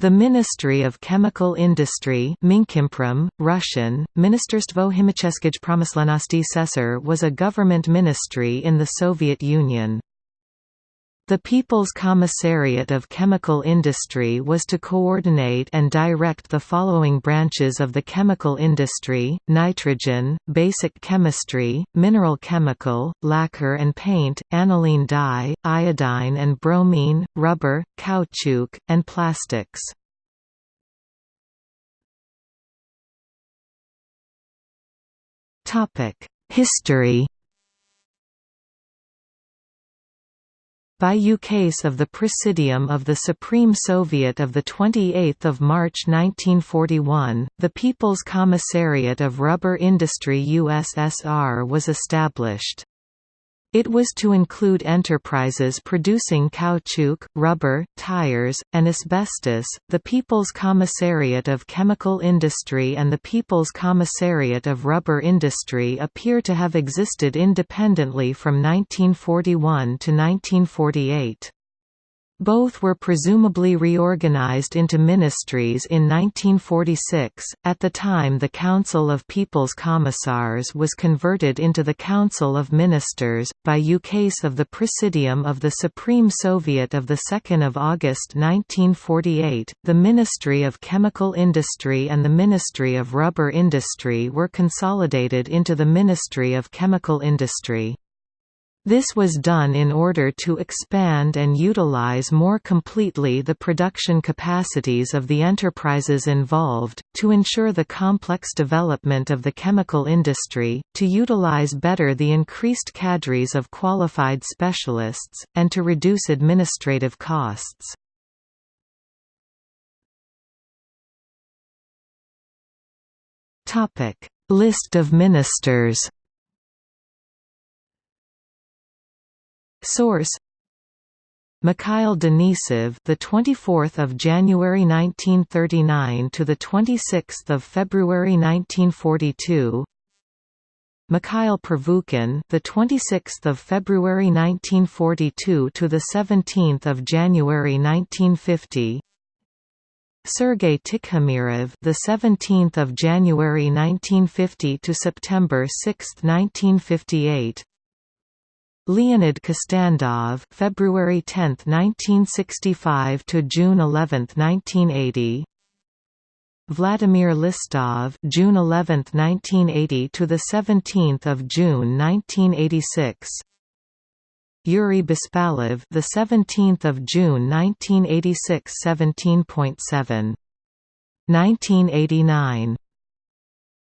The Ministry of Chemical Industry Russian, Ministerstvo chimicheskij promyslenosti SESAR was a government ministry in the Soviet Union. The People's Commissariat of Chemical Industry was to coordinate and direct the following branches of the chemical industry, nitrogen, basic chemistry, mineral chemical, lacquer and paint, aniline dye, iodine and bromine, rubber, caoutchouc, and plastics. History by ukase of the Presidium of the Supreme Soviet of 28 March 1941, the People's Commissariat of Rubber Industry USSR was established. It was to include enterprises producing caoutchouc, rubber, tires, and asbestos. The People's Commissariat of Chemical Industry and the People's Commissariat of Rubber Industry appear to have existed independently from 1941 to 1948. Both were presumably reorganized into ministries in 1946. At the time, the Council of People's Commissars was converted into the Council of Ministers by ukase of the Presidium of the Supreme Soviet of the 2nd of August 1948. The Ministry of Chemical Industry and the Ministry of Rubber Industry were consolidated into the Ministry of Chemical Industry. This was done in order to expand and utilize more completely the production capacities of the enterprises involved, to ensure the complex development of the chemical industry, to utilize better the increased cadres of qualified specialists, and to reduce administrative costs. List of ministers Source Mikhail Denisov, the 24th of January 1939 to the 26th of February 1942. Mikhail Pervukhin, the 26th of February 1942 to the 17th of January 1950. Sergei Tikhomirov, the 17th of January 1950 to September 6, 1958. Leonid Kostandov February 10, 1965 to June 11, 1980. Vladimir Listov June 11, 1980 to the 17th of June 1986. Yuri Bespalov the 17th of June 1986 17.7 1989